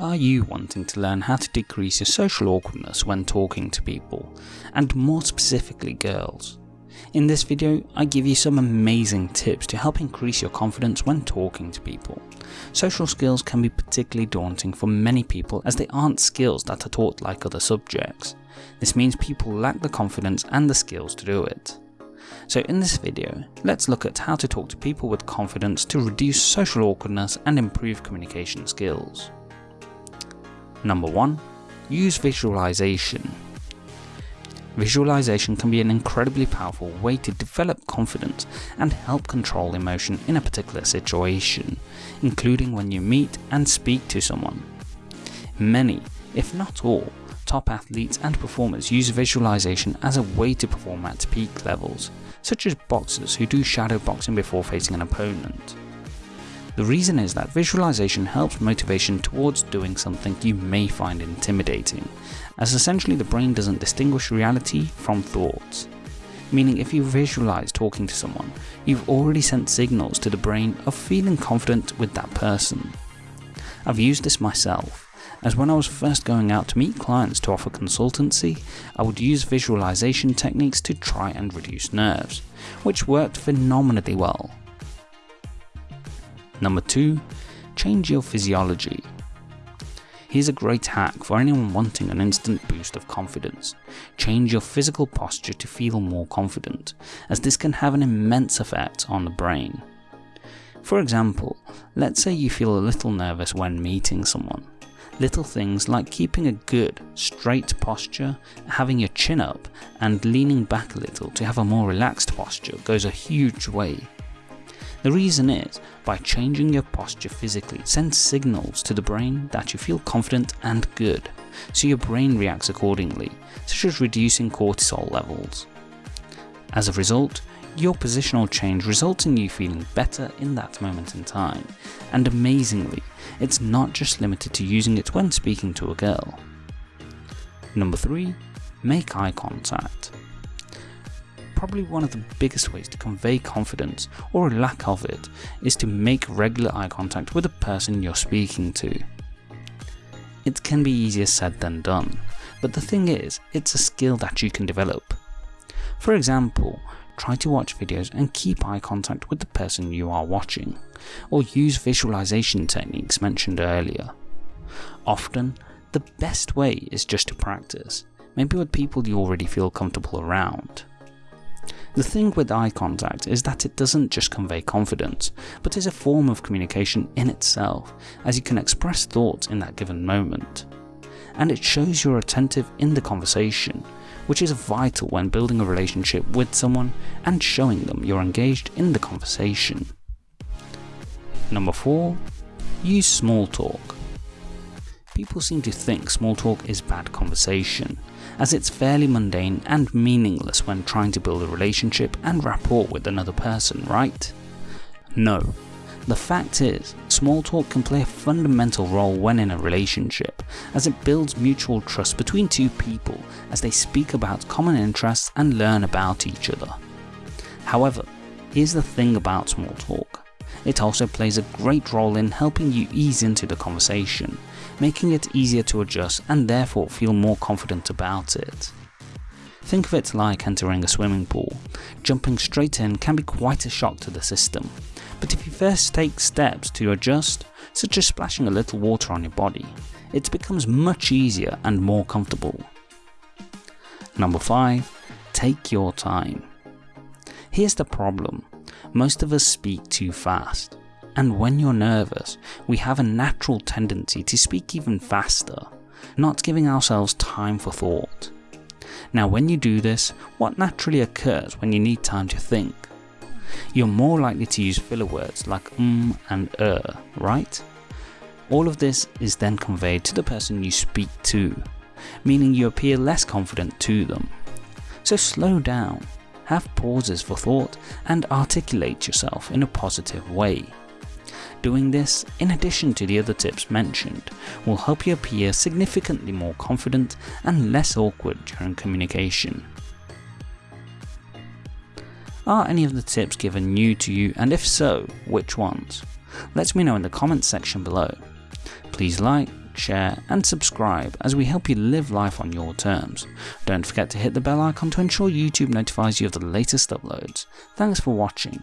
Are you wanting to learn how to decrease your social awkwardness when talking to people, and more specifically girls? In this video, I give you some amazing tips to help increase your confidence when talking to people. Social skills can be particularly daunting for many people as they aren't skills that are taught like other subjects. This means people lack the confidence and the skills to do it. So in this video, let's look at how to talk to people with confidence to reduce social awkwardness and improve communication skills. Number 1. Use visualization. Visualization can be an incredibly powerful way to develop confidence and help control emotion in a particular situation, including when you meet and speak to someone. Many, if not all, top athletes and performers use visualization as a way to perform at peak levels, such as boxers who do shadow boxing before facing an opponent. The reason is that visualization helps motivation towards doing something you may find intimidating, as essentially the brain doesn't distinguish reality from thoughts. Meaning if you visualize talking to someone, you've already sent signals to the brain of feeling confident with that person. I've used this myself, as when I was first going out to meet clients to offer consultancy, I would use visualization techniques to try and reduce nerves, which worked phenomenally well. Number 2. Change your physiology. Here's a great hack for anyone wanting an instant boost of confidence. Change your physical posture to feel more confident, as this can have an immense effect on the brain. For example, let's say you feel a little nervous when meeting someone. Little things like keeping a good, straight posture, having your chin up, and leaning back a little to have a more relaxed posture goes a huge way. The reason is, by changing your posture physically sends signals to the brain that you feel confident and good, so your brain reacts accordingly, such as reducing cortisol levels. As a result, your positional change results in you feeling better in that moment in time, and amazingly, it's not just limited to using it when speaking to a girl. Number 3. Make eye contact probably one of the biggest ways to convey confidence, or a lack of it, is to make regular eye contact with the person you're speaking to. It can be easier said than done, but the thing is, it's a skill that you can develop. For example, try to watch videos and keep eye contact with the person you are watching, or use visualization techniques mentioned earlier. Often, the best way is just to practice, maybe with people you already feel comfortable around. The thing with eye contact is that it doesn't just convey confidence, but is a form of communication in itself, as you can express thoughts in that given moment. And it shows you're attentive in the conversation, which is vital when building a relationship with someone and showing them you're engaged in the conversation. Number 4. Use small talk. People seem to think small talk is bad conversation, as it's fairly mundane and meaningless when trying to build a relationship and rapport with another person, right? No. The fact is, small talk can play a fundamental role when in a relationship, as it builds mutual trust between two people as they speak about common interests and learn about each other. However, here's the thing about small talk. It also plays a great role in helping you ease into the conversation, making it easier to adjust and therefore feel more confident about it. Think of it like entering a swimming pool. Jumping straight in can be quite a shock to the system, but if you first take steps to adjust, such as splashing a little water on your body, it becomes much easier and more comfortable. Number 5. Take your time. Here's the problem, most of us speak too fast. And when you're nervous, we have a natural tendency to speak even faster, not giving ourselves time for thought. Now when you do this, what naturally occurs when you need time to think? You're more likely to use filler words like um and er, right? All of this is then conveyed to the person you speak to, meaning you appear less confident to them. So slow down, have pauses for thought and articulate yourself in a positive way. Doing this, in addition to the other tips mentioned, will help you appear significantly more confident and less awkward during communication. Are any of the tips given new to you and if so, which ones? Let me know in the comments section below. Please like, share, and subscribe as we help you live life on your terms. Don't forget to hit the bell icon to ensure YouTube notifies you of the latest uploads. Thanks for watching.